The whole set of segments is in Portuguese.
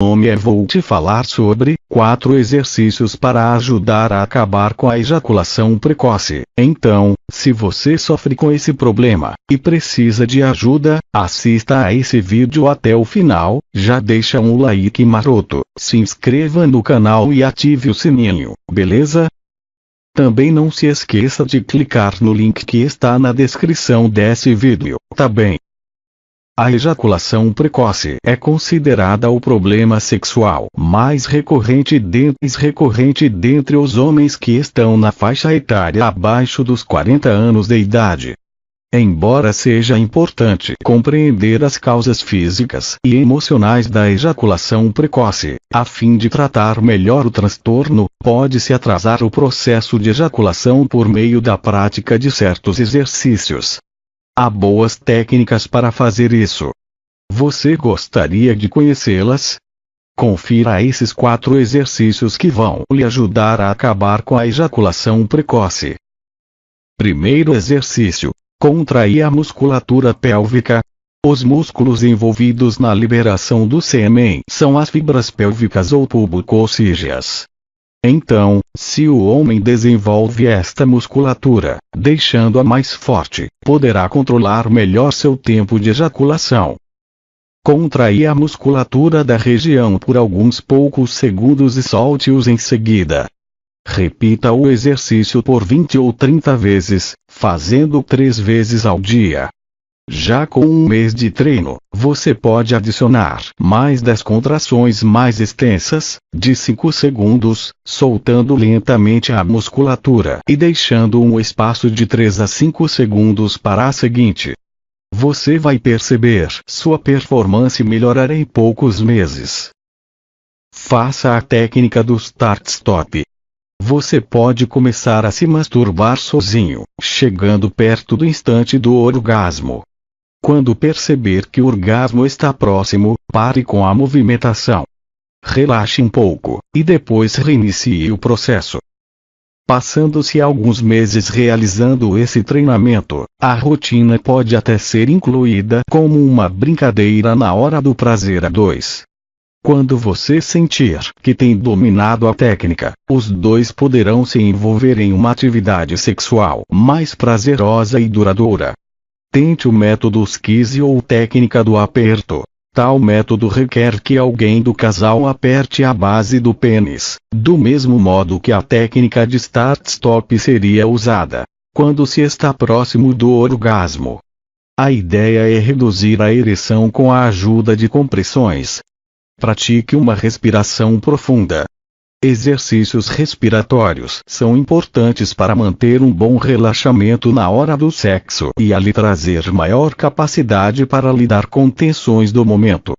nome é vou te falar sobre 4 exercícios para ajudar a acabar com a ejaculação precoce. Então, se você sofre com esse problema e precisa de ajuda, assista a esse vídeo até o final, já deixa um like maroto, se inscreva no canal e ative o sininho, beleza? Também não se esqueça de clicar no link que está na descrição desse vídeo, tá bem? A ejaculação precoce é considerada o problema sexual mais recorrente dentre, recorrente dentre os homens que estão na faixa etária abaixo dos 40 anos de idade. Embora seja importante compreender as causas físicas e emocionais da ejaculação precoce, a fim de tratar melhor o transtorno, pode-se atrasar o processo de ejaculação por meio da prática de certos exercícios. Há boas técnicas para fazer isso. Você gostaria de conhecê-las? Confira esses quatro exercícios que vão lhe ajudar a acabar com a ejaculação precoce. Primeiro exercício: contrair a musculatura pélvica. Os músculos envolvidos na liberação do sêmen são as fibras pélvicas ou pubococígeas. Então, se o homem desenvolve esta musculatura, deixando-a mais forte, poderá controlar melhor seu tempo de ejaculação. Contraia a musculatura da região por alguns poucos segundos e solte-os em seguida. Repita o exercício por 20 ou 30 vezes, fazendo três vezes ao dia. Já com um mês de treino, você pode adicionar mais 10 contrações mais extensas, de 5 segundos, soltando lentamente a musculatura e deixando um espaço de 3 a 5 segundos para a seguinte. Você vai perceber sua performance melhorar em poucos meses. Faça a técnica do Start-Stop. Você pode começar a se masturbar sozinho, chegando perto do instante do orgasmo. Quando perceber que o orgasmo está próximo, pare com a movimentação. Relaxe um pouco, e depois reinicie o processo. Passando-se alguns meses realizando esse treinamento, a rotina pode até ser incluída como uma brincadeira na hora do prazer a dois. Quando você sentir que tem dominado a técnica, os dois poderão se envolver em uma atividade sexual mais prazerosa e duradoura. Tente o método Skizzy ou técnica do aperto. Tal método requer que alguém do casal aperte a base do pênis, do mesmo modo que a técnica de start-stop seria usada quando se está próximo do orgasmo. A ideia é reduzir a ereção com a ajuda de compressões. Pratique uma respiração profunda, Exercícios respiratórios são importantes para manter um bom relaxamento na hora do sexo e a lhe trazer maior capacidade para lidar com tensões do momento.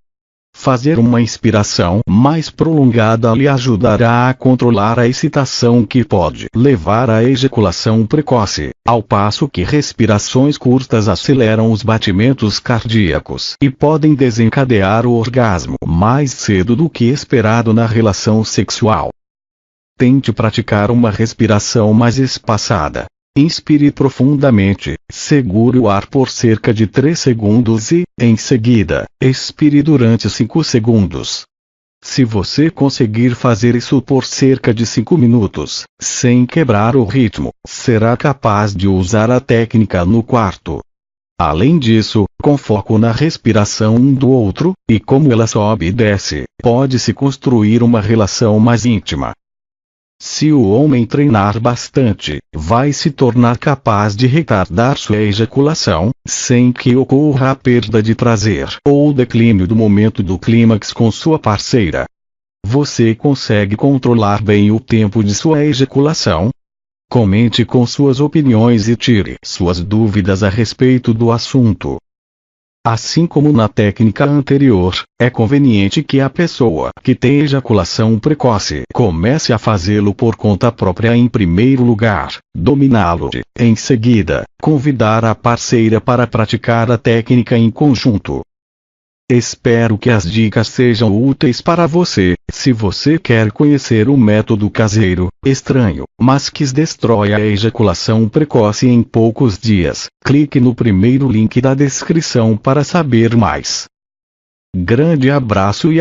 Fazer uma inspiração mais prolongada lhe ajudará a controlar a excitação que pode levar à ejaculação precoce, ao passo que respirações curtas aceleram os batimentos cardíacos e podem desencadear o orgasmo mais cedo do que esperado na relação sexual. Tente praticar uma respiração mais espaçada, Inspire profundamente, segure o ar por cerca de 3 segundos e, em seguida, expire durante 5 segundos. Se você conseguir fazer isso por cerca de 5 minutos, sem quebrar o ritmo, será capaz de usar a técnica no quarto. Além disso, com foco na respiração um do outro, e como ela sobe e desce, pode-se construir uma relação mais íntima. Se o homem treinar bastante, vai se tornar capaz de retardar sua ejaculação, sem que ocorra a perda de prazer ou declínio do momento do clímax com sua parceira. Você consegue controlar bem o tempo de sua ejaculação? Comente com suas opiniões e tire suas dúvidas a respeito do assunto. Assim como na técnica anterior, é conveniente que a pessoa que tem ejaculação precoce comece a fazê-lo por conta própria em primeiro lugar, dominá-lo, em seguida, convidar a parceira para praticar a técnica em conjunto. Espero que as dicas sejam úteis para você. Se você quer conhecer o método caseiro, estranho, mas que destrói a ejaculação precoce em poucos dias, clique no primeiro link da descrição para saber mais. Grande abraço e